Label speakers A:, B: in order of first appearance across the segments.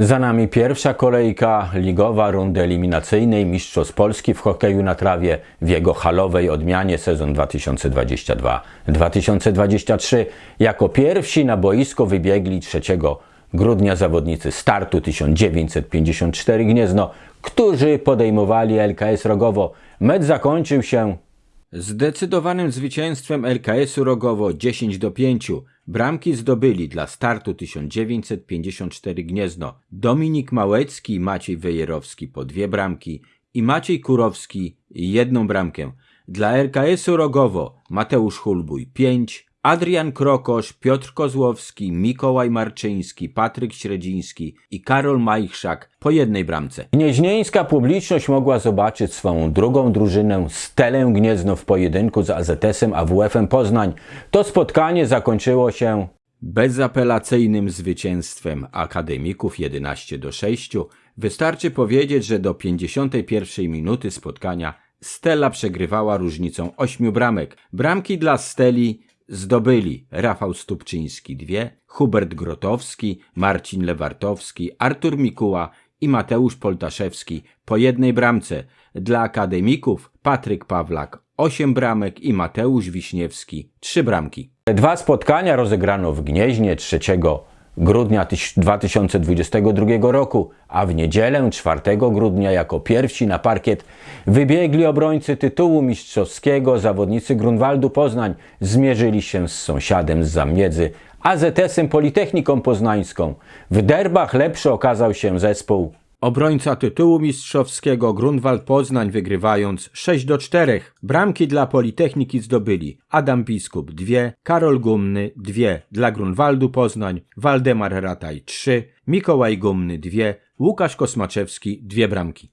A: Za nami pierwsza kolejka ligowa rundy eliminacyjnej Mistrzostw Polski w hokeju na trawie w jego halowej odmianie sezon 2022-2023. Jako pierwsi na boisko wybiegli 3 grudnia zawodnicy startu 1954 Gniezno, którzy podejmowali LKS Rogowo. Mecz zakończył się Zdecydowanym zwycięstwem LKS-u Rogowo 10 do 5 bramki zdobyli dla startu 1954 Gniezno Dominik Małecki i Maciej Wejerowski po dwie bramki i Maciej Kurowski jedną bramkę. Dla LKS-u Rogowo Mateusz Hulbuj 5, Adrian Krokosz, Piotr Kozłowski, Mikołaj Marczyński, Patryk Średziński i Karol Majchrzak po jednej bramce. Gnieźnieńska publiczność mogła zobaczyć swą drugą drużynę Stelę Gniezno w pojedynku z AZS-em AWF-em Poznań. To spotkanie zakończyło się bezapelacyjnym zwycięstwem akademików 11 do 6. Wystarczy powiedzieć, że do 51 minuty spotkania Stella przegrywała różnicą 8 bramek. Bramki dla Steli zdobyli Rafał Stupczyński dwie, Hubert Grotowski, Marcin Lewartowski, Artur Mikuła i Mateusz Poltaszewski po jednej bramce. Dla akademików Patryk Pawlak osiem bramek i Mateusz Wiśniewski trzy bramki. Dwa spotkania rozegrano w Gnieźnie 3 grudnia 2022 roku, a w niedzielę 4 grudnia jako pierwsi na parkiet wybiegli obrońcy tytułu mistrzowskiego zawodnicy Grunwaldu Poznań zmierzyli się z sąsiadem z Zamiedzy, AZS-em Politechniką Poznańską. W derbach lepszy okazał się zespół Obrońca tytułu mistrzowskiego Grunwald Poznań wygrywając 6 do 4. Bramki dla Politechniki zdobyli Adam Biskup 2, Karol Gumny 2 dla Grunwaldu Poznań, Waldemar Rataj 3, Mikołaj Gumny 2, Łukasz Kosmaczewski 2 bramki.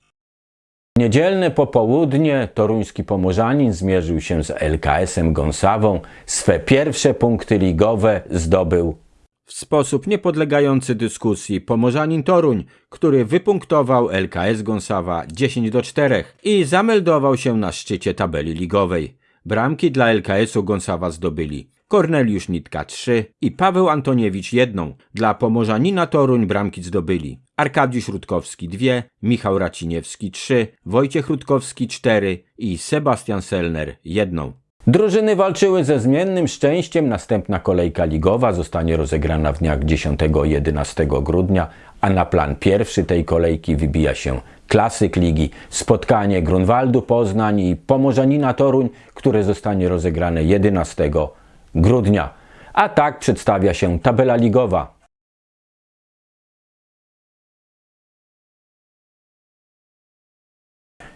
A: Niedzielne popołudnie toruński pomorzanin zmierzył się z LKS-em Gąsawą. Swe pierwsze punkty ligowe zdobył w sposób niepodlegający dyskusji Pomorzanin Toruń, który wypunktował LKS Gąsawa 10 do 4 i zameldował się na szczycie tabeli ligowej. Bramki dla LKS-u Gąsawa zdobyli Korneliusz Nitka 3 i Paweł Antoniewicz 1. Dla Pomorzanina Toruń bramki zdobyli Arkadiusz Rutkowski 2, Michał Raciniewski 3, Wojciech Rutkowski 4 i Sebastian Selner 1. Drużyny walczyły ze zmiennym szczęściem. Następna kolejka ligowa zostanie rozegrana w dniach 10-11 grudnia, a na plan pierwszy tej kolejki wybija się klasyk ligi, spotkanie Grunwaldu Poznań i Pomorzanina Toruń, które zostanie rozegrane 11 grudnia. A tak przedstawia się tabela ligowa.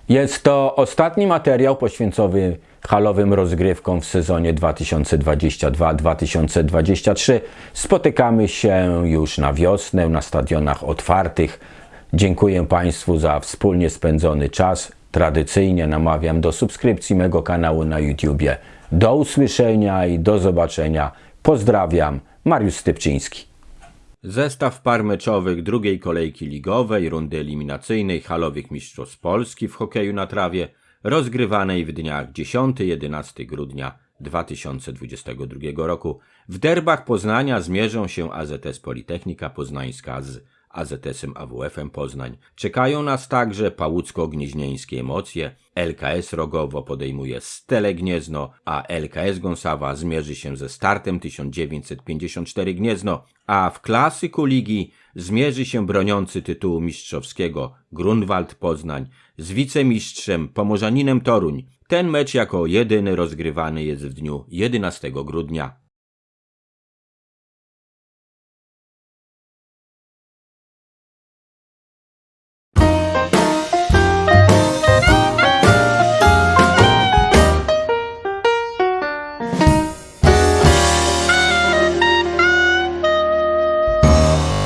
A: Jest to ostatni materiał poświęcony halowym rozgrywkom w sezonie 2022-2023. Spotykamy się już na wiosnę na stadionach otwartych. Dziękuję Państwu za wspólnie spędzony czas. Tradycyjnie namawiam do subskrypcji mego kanału na YouTubie. Do usłyszenia i do zobaczenia. Pozdrawiam, Mariusz Stypczyński. Zestaw par meczowych drugiej kolejki ligowej, rundy eliminacyjnej halowych mistrzostw Polski w hokeju na trawie, rozgrywanej w dniach 10-11 grudnia 2022 roku. W derbach Poznania zmierzą się AZS Politechnika Poznańska z AZS-em AWF-em Poznań. Czekają nas także pałucko-gnieźnieńskie emocje. LKS Rogowo podejmuje Stele Gniezno, a LKS Gąsawa zmierzy się ze startem 1954 Gniezno, a w klasyku ligi zmierzy się broniący tytułu mistrzowskiego Grunwald Poznań z wicemistrzem Pomorzaninem Toruń. Ten mecz jako jedyny rozgrywany jest w dniu 11 grudnia